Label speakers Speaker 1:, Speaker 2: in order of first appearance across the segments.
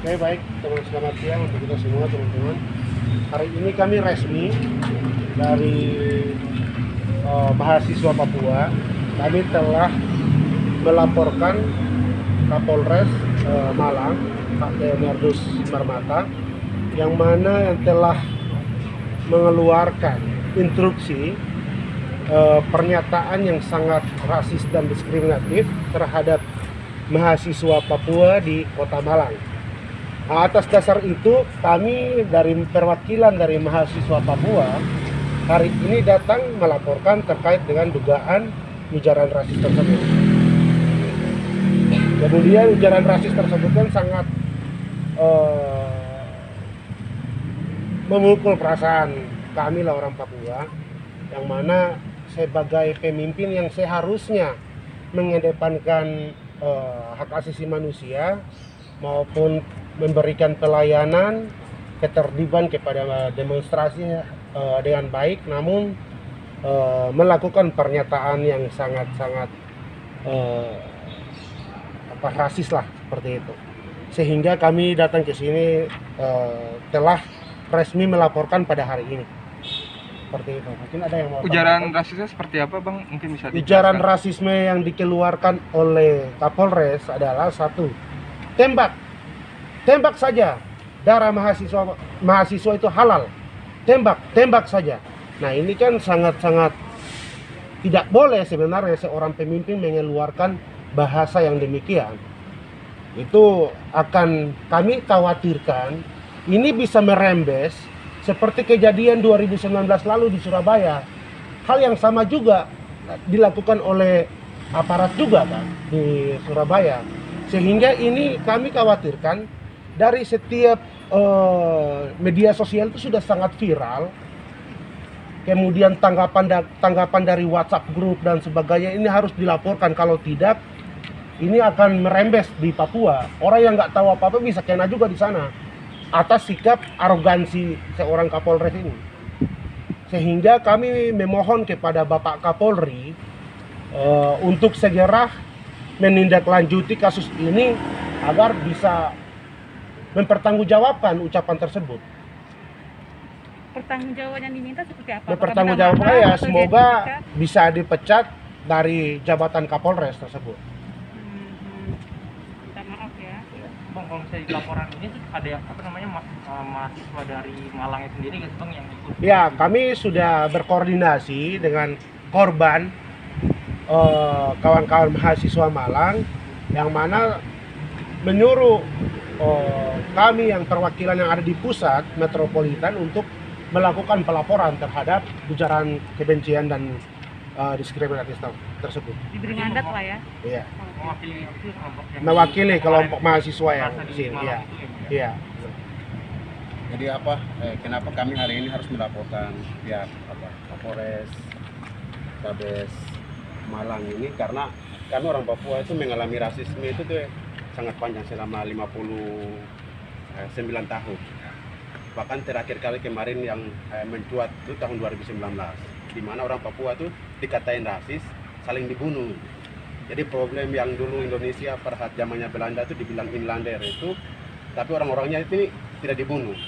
Speaker 1: Oke baik teman selamat siang untuk kita semua teman-teman. Hari ini kami resmi dari eh, mahasiswa Papua. Kami telah melaporkan Kapolres eh, Malang Pak Leonardus Marmata yang mana yang telah mengeluarkan instruksi eh, pernyataan yang sangat rasis dan diskriminatif terhadap mahasiswa Papua di Kota Malang. Atas dasar itu kami dari perwakilan dari mahasiswa Papua hari ini datang melaporkan terkait dengan dugaan ujaran rasis tersebut. Kemudian ujaran rasis tersebut kan sangat eh, memukul perasaan kami lah orang Papua yang mana sebagai pemimpin yang seharusnya mengedepankan eh, hak asasi manusia maupun memberikan pelayanan ketertiban kepada demonstrasi eh, dengan baik namun eh, melakukan pernyataan yang sangat-sangat eh, apa rasis lah seperti itu. Sehingga kami datang ke sini eh, telah resmi melaporkan pada hari ini. Seperti itu. Mungkin ada yang mau
Speaker 2: Ujaran rasisnya seperti apa bang? Mungkin bisa
Speaker 1: Ujaran rasisme yang dikeluarkan oleh Kapolres adalah satu, tembak, tembak saja. Darah mahasiswa mahasiswa itu halal, tembak, tembak saja. Nah ini kan sangat-sangat tidak boleh sebenarnya seorang pemimpin mengeluarkan bahasa yang demikian. Itu akan kami khawatirkan ini bisa merembes seperti kejadian 2019 lalu di Surabaya. Hal yang sama juga dilakukan oleh aparat juga kan di Surabaya. Sehingga ini kami khawatirkan dari setiap eh, media sosial itu sudah sangat viral. Kemudian tanggapan da- tanggapan dari WhatsApp grup dan sebagainya ini harus dilaporkan kalau tidak ini akan merembes di Papua. Orang yang nggak tahu apa-apa bisa kena juga di sana atas sikap arogansi seorang Kapolres ini. Sehingga kami memohon kepada Bapak Kapolri eh, untuk segera menindaklanjuti kasus ini agar bisa mempertanggungjawabkan ucapan tersebut.
Speaker 3: pertanggungjawaban yang diminta seperti apa?
Speaker 1: Mempertanggungjawabkan ya semoga
Speaker 3: dietika?
Speaker 1: bisa dipecat dari jabatan Kapolres tersebut.
Speaker 3: Hmm, minta maaf ya.
Speaker 4: Bang, kalau misalnya di laporan ini tuh ada yang apa namanya ma- eh, mahasiswa dari Malangnya sendiri nggak sih bang yang ikut?
Speaker 1: Ya, kami sudah berkoordinasi dengan korban eh, kawan-kawan mahasiswa Malang yang mana menyuruh eh, kami yang perwakilan yang ada di pusat metropolitan untuk melakukan pelaporan terhadap ujaran kebencian dan eh, diskriminatif tersebut.
Speaker 3: Diberi mandat lah ya.
Speaker 1: Iya,
Speaker 4: Mewakili
Speaker 1: mewakili kelompok mahasiswa yang di sini. Iya,
Speaker 4: ya,
Speaker 1: iya.
Speaker 5: Jadi apa? Eh, kenapa kami hari ini harus melaporkan pihak apa Kapolres, Kabes Malang ini karena kami orang Papua itu mengalami rasisme itu tuh sangat panjang selama 59 tahun. Bahkan terakhir kali kemarin yang eh, mencuat itu tahun 2019 di mana orang Papua tuh dikatain rasis, saling dibunuh. Jadi problem yang dulu Indonesia pada saat zamannya Belanda itu dibilang inlander itu tapi orang-orangnya itu tidak dibunuh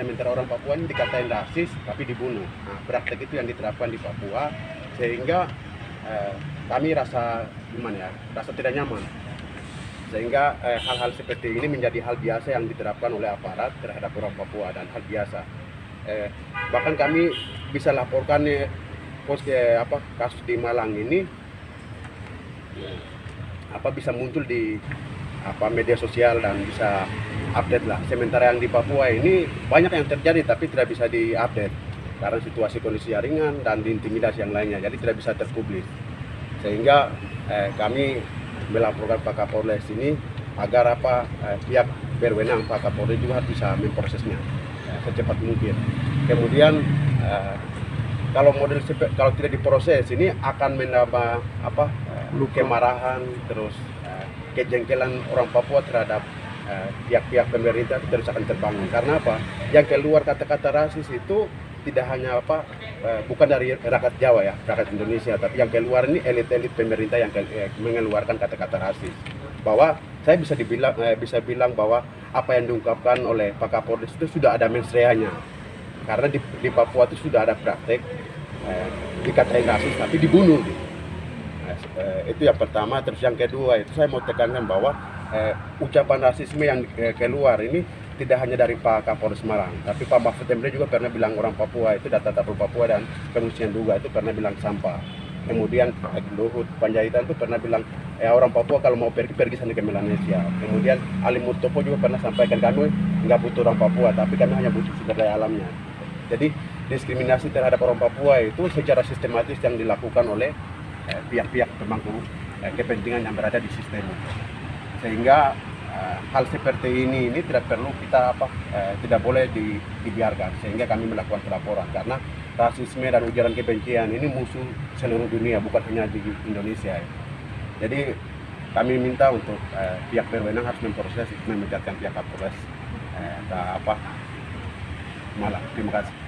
Speaker 5: sementara orang Papua ini dikatain rasis tapi dibunuh. Nah, praktek itu yang diterapkan di Papua sehingga eh, kami rasa gimana ya, rasa tidak nyaman. Sehingga eh, hal-hal seperti ini menjadi hal biasa yang diterapkan oleh aparat terhadap orang Papua dan hal biasa. Eh, bahkan kami bisa laporkan eh, pos eh, apa kasus di Malang ini eh, apa bisa muncul di apa media sosial dan bisa update lah. Sementara yang di Papua ini banyak yang terjadi tapi tidak bisa diupdate karena situasi kondisi yang ringan dan diintimidasi yang lainnya, jadi tidak bisa terpublis. Sehingga eh, kami melaporkan Pak Kapolres ini agar apa eh, pihak berwenang Pak Kapolri juga bisa memprosesnya eh, secepat mungkin. Kemudian eh, kalau model kalau tidak diproses ini akan menambah apa eh, kemarahan terus eh, kejengkelan orang Papua terhadap eh, pihak-pihak pemerintah terus akan terbangun karena apa yang keluar kata-kata rasis itu tidak hanya apa eh, bukan dari rakyat Jawa ya rakyat Indonesia tapi yang keluar ini elit-elit pemerintah yang eh, mengeluarkan kata-kata rasis. Bahwa saya bisa dibilang eh, bisa bilang bahwa apa yang diungkapkan oleh Pak Kapolres itu sudah ada mensreanya karena di, di Papua itu sudah ada praktek eh, dikatain rasis tapi dibunuh. Eh, itu yang pertama terus yang kedua itu saya mau tekankan bahwa eh, ucapan rasisme yang eh, keluar ini tidak hanya dari Pak Kapolres Semarang tapi Pak Mahfud MD juga pernah bilang orang Papua itu data data Papua dan pengungsian juga itu pernah bilang sampah. Kemudian eh, Luhut Panjaitan itu pernah bilang ya orang Papua kalau mau pergi pergi sana ke Melanesia kemudian Ali Murtopo juga pernah sampaikan kami nggak butuh orang Papua tapi kami hanya butuh sumber daya alamnya. Jadi diskriminasi terhadap orang Papua itu secara sistematis yang dilakukan oleh eh, pihak-pihak pemangku eh, kepentingan yang berada di sistem. Sehingga eh, hal seperti ini ini tidak perlu kita apa eh, tidak boleh di- dibiarkan sehingga kami melakukan pelaporan karena rasisme dan ujaran kebencian ini musuh seluruh dunia bukan hanya di Indonesia. Jadi kami minta untuk eh, pihak berwenang harus memproses memecatkan pihak Kapolres. Eh, apa malah terima kasih